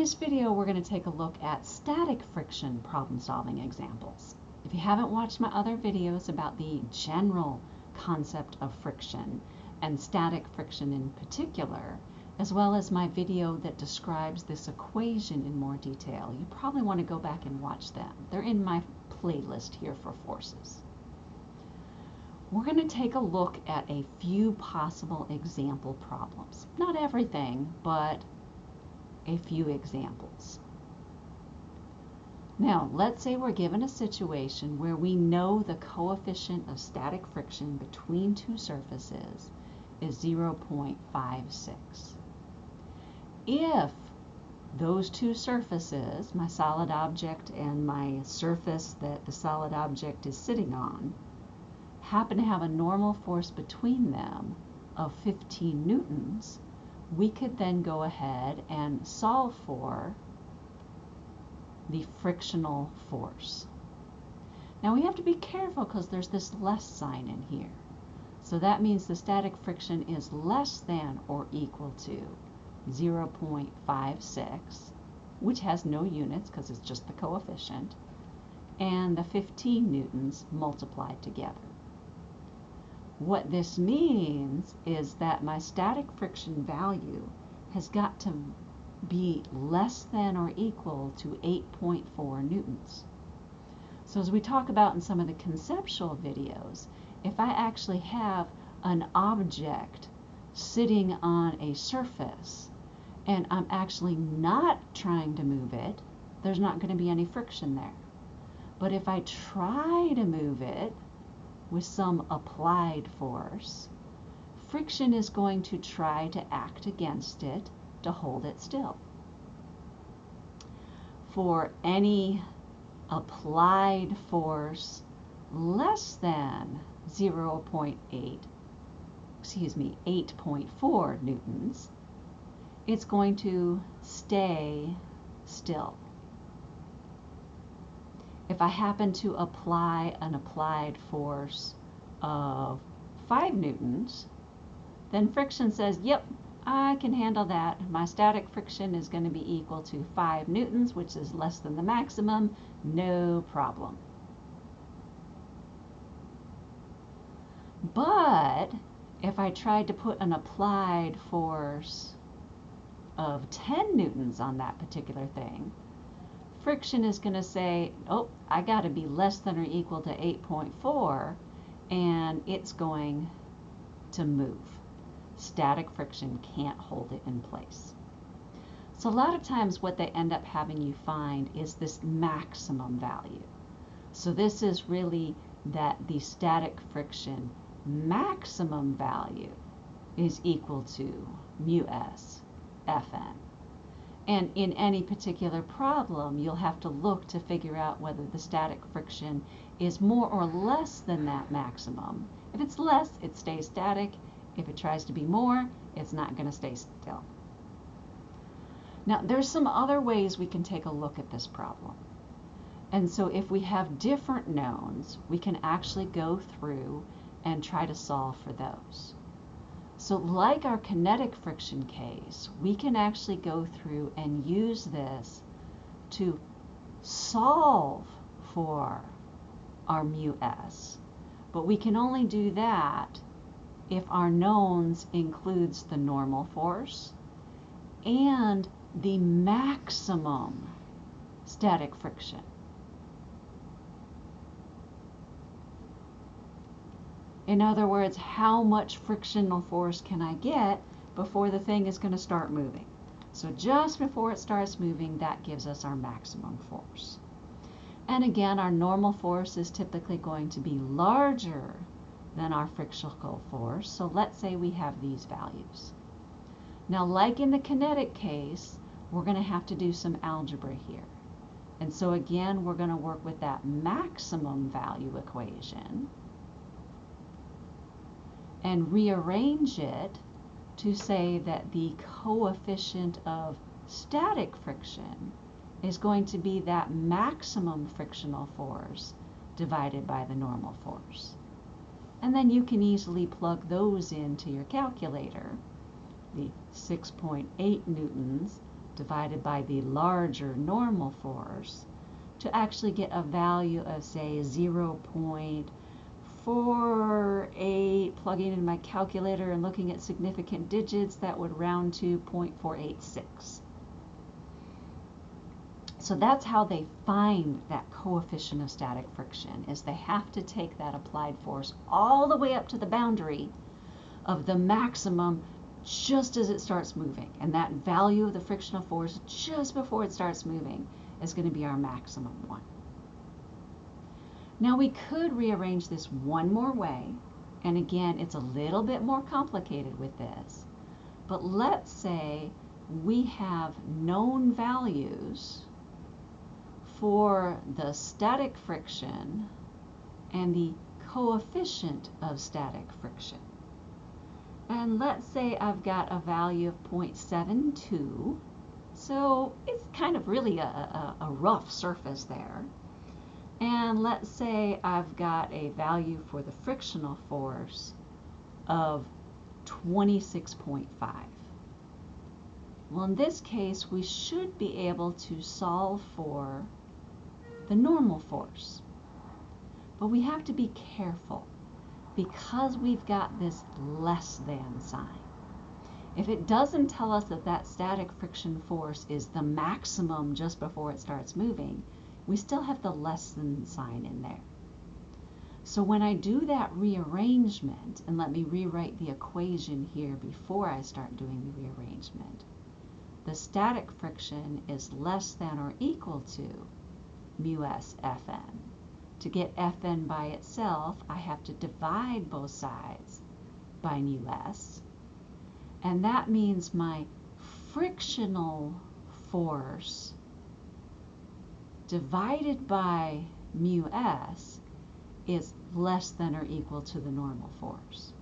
this video, we're going to take a look at static friction problem-solving examples. If you haven't watched my other videos about the general concept of friction and static friction in particular, as well as my video that describes this equation in more detail, you probably want to go back and watch them. They're in my playlist here for forces. We're going to take a look at a few possible example problems. Not everything, but a few examples. Now, let's say we're given a situation where we know the coefficient of static friction between two surfaces is 0.56. If those two surfaces, my solid object and my surface that the solid object is sitting on, happen to have a normal force between them of 15 newtons, we could then go ahead and solve for the frictional force. Now we have to be careful because there's this less sign in here. So that means the static friction is less than or equal to 0.56, which has no units because it's just the coefficient, and the 15 newtons multiplied together. What this means is that my static friction value has got to be less than or equal to 8.4 newtons. So as we talk about in some of the conceptual videos, if I actually have an object sitting on a surface and I'm actually not trying to move it, there's not going to be any friction there. But if I try to move it, with some applied force, friction is going to try to act against it to hold it still. For any applied force less than 0.8, excuse me, 8.4 newtons, it's going to stay still if I happen to apply an applied force of 5 newtons, then friction says, yep, I can handle that. My static friction is going to be equal to 5 newtons, which is less than the maximum, no problem. But if I tried to put an applied force of 10 newtons on that particular thing, friction is going to say, oh, I got to be less than or equal to 8.4, and it's going to move. Static friction can't hold it in place. So a lot of times what they end up having you find is this maximum value. So this is really that the static friction maximum value is equal to mu s Fn. And in any particular problem, you'll have to look to figure out whether the static friction is more or less than that maximum. If it's less, it stays static. If it tries to be more, it's not going to stay still. Now, there's some other ways we can take a look at this problem. And so if we have different knowns, we can actually go through and try to solve for those. So like our kinetic friction case, we can actually go through and use this to solve for our mu s. But we can only do that if our knowns includes the normal force and the maximum static friction. In other words, how much frictional force can I get before the thing is going to start moving? So just before it starts moving, that gives us our maximum force. And again, our normal force is typically going to be larger than our frictional force. So let's say we have these values. Now, like in the kinetic case, we're going to have to do some algebra here. And so again, we're going to work with that maximum value equation and rearrange it to say that the coefficient of static friction is going to be that maximum frictional force divided by the normal force. And then you can easily plug those into your calculator. The 6.8 newtons divided by the larger normal force to actually get a value of say 0.48 plugging in my calculator and looking at significant digits that would round to 0.486 so that's how they find that coefficient of static friction is they have to take that applied force all the way up to the boundary of the maximum just as it starts moving. And that value of the frictional force just before it starts moving is going to be our maximum one. Now we could rearrange this one more way. And again, it's a little bit more complicated with this. But let's say we have known values for the static friction and the coefficient of static friction. And let's say I've got a value of 0.72. So it's kind of really a, a, a rough surface there. And let's say I've got a value for the frictional force of 26.5. Well, in this case, we should be able to solve for the normal force. But we have to be careful because we've got this less than sign. If it doesn't tell us that that static friction force is the maximum just before it starts moving, we still have the less than sign in there. So when I do that rearrangement, and let me rewrite the equation here before I start doing the rearrangement, the static friction is less than or equal to mu s Fn. To get Fn by itself, I have to divide both sides by mu s. And that means my frictional force divided by mu s is less than or equal to the normal force.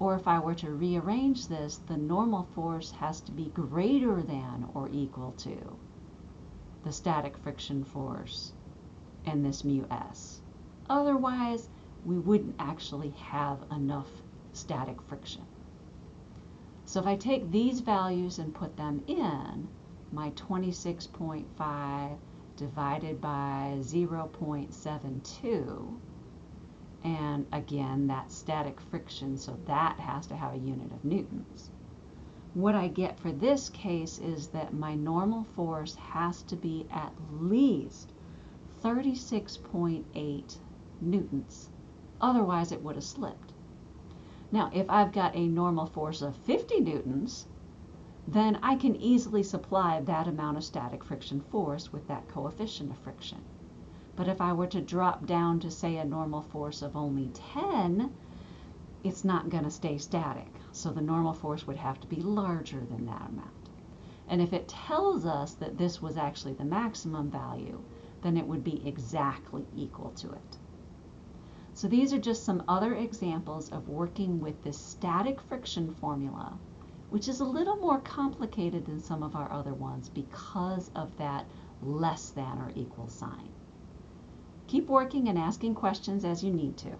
Or if I were to rearrange this, the normal force has to be greater than or equal to the static friction force and this mu s. Otherwise, we wouldn't actually have enough static friction. So if I take these values and put them in, my 26.5 divided by 0.72, and again, that's static friction, so that has to have a unit of newtons what I get for this case is that my normal force has to be at least 36.8 newtons. Otherwise, it would have slipped. Now, if I've got a normal force of 50 newtons, then I can easily supply that amount of static friction force with that coefficient of friction. But if I were to drop down to, say, a normal force of only 10, it's not going to stay static. So the normal force would have to be larger than that amount. And if it tells us that this was actually the maximum value, then it would be exactly equal to it. So these are just some other examples of working with this static friction formula, which is a little more complicated than some of our other ones because of that less than or equal sign. Keep working and asking questions as you need to.